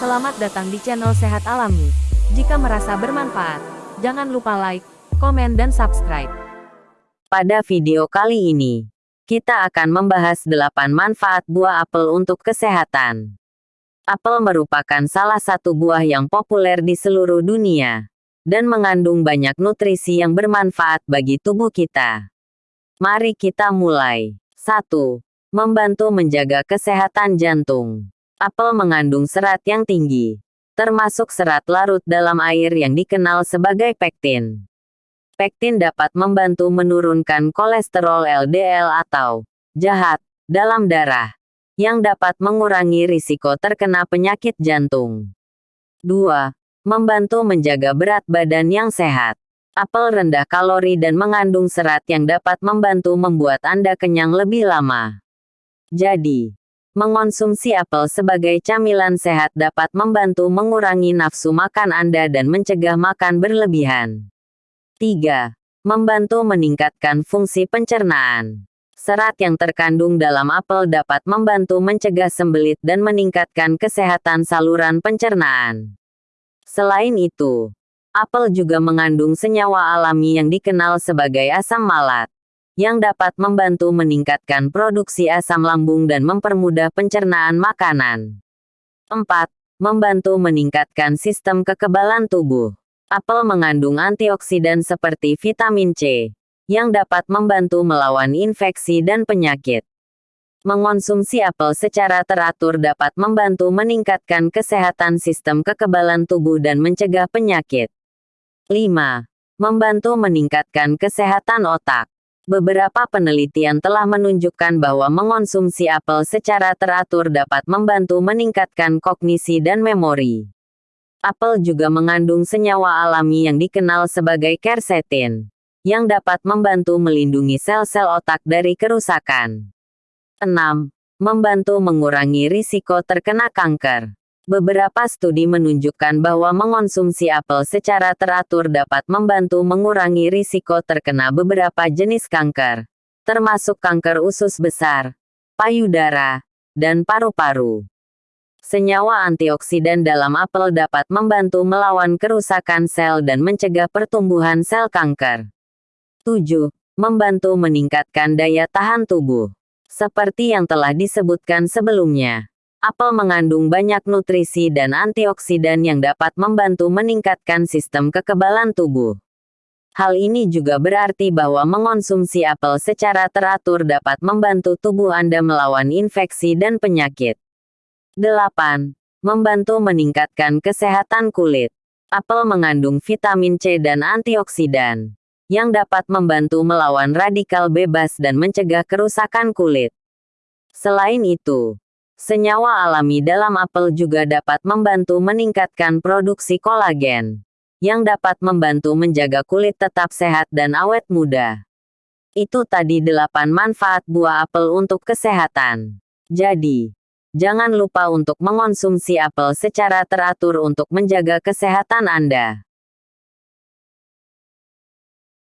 Selamat datang di channel Sehat Alami. Jika merasa bermanfaat, jangan lupa like, komen dan subscribe. Pada video kali ini, kita akan membahas 8 manfaat buah apel untuk kesehatan. Apel merupakan salah satu buah yang populer di seluruh dunia dan mengandung banyak nutrisi yang bermanfaat bagi tubuh kita. Mari kita mulai. 1. Membantu menjaga kesehatan jantung. Apel mengandung serat yang tinggi, termasuk serat larut dalam air yang dikenal sebagai pektin. Pektin dapat membantu menurunkan kolesterol LDL atau jahat dalam darah yang dapat mengurangi risiko terkena penyakit jantung. 2. Membantu menjaga berat badan yang sehat. Apel rendah kalori dan mengandung serat yang dapat membantu membuat Anda kenyang lebih lama. Jadi, mengonsumsi apel sebagai camilan sehat dapat membantu mengurangi nafsu makan Anda dan mencegah makan berlebihan. 3. Membantu meningkatkan fungsi pencernaan. Serat yang terkandung dalam apel dapat membantu mencegah sembelit dan meningkatkan kesehatan saluran pencernaan. Selain itu, apel juga mengandung senyawa alami yang dikenal sebagai asam malat, yang dapat membantu meningkatkan produksi asam lambung dan mempermudah pencernaan makanan. 4. Membantu meningkatkan sistem kekebalan tubuh. Apel mengandung antioksidan seperti vitamin C, yang dapat membantu melawan infeksi dan penyakit. Mengonsumsi apel secara teratur dapat membantu meningkatkan kesehatan sistem kekebalan tubuh dan mencegah penyakit. 5. Membantu meningkatkan kesehatan otak. Beberapa penelitian telah menunjukkan bahwa mengonsumsi apel secara teratur dapat membantu meningkatkan kognisi dan memori. Apel juga mengandung senyawa alami yang dikenal sebagai quercetin yang dapat membantu melindungi sel-sel otak dari kerusakan. 6. Membantu mengurangi risiko terkena kanker. Beberapa studi menunjukkan bahwa mengonsumsi apel secara teratur dapat membantu mengurangi risiko terkena beberapa jenis kanker, termasuk kanker usus besar, payudara, dan paru-paru. Senyawa antioksidan dalam apel dapat membantu melawan kerusakan sel dan mencegah pertumbuhan sel kanker. 7. Membantu meningkatkan daya tahan tubuh. Seperti yang telah disebutkan sebelumnya, apel mengandung banyak nutrisi dan antioksidan yang dapat membantu meningkatkan sistem kekebalan tubuh. Hal ini juga berarti bahwa mengonsumsi apel secara teratur dapat membantu tubuh Anda melawan infeksi dan penyakit. 8. Membantu meningkatkan kesehatan kulit. Apel mengandung vitamin C dan antioksidan yang dapat membantu melawan radikal bebas dan mencegah kerusakan kulit. Selain itu, senyawa alami dalam apel juga dapat membantu meningkatkan produksi kolagen, yang dapat membantu menjaga kulit tetap sehat dan awet muda. Itu tadi 8 manfaat buah apel untuk kesehatan. Jadi, jangan lupa untuk mengonsumsi apel secara teratur untuk menjaga kesehatan Anda.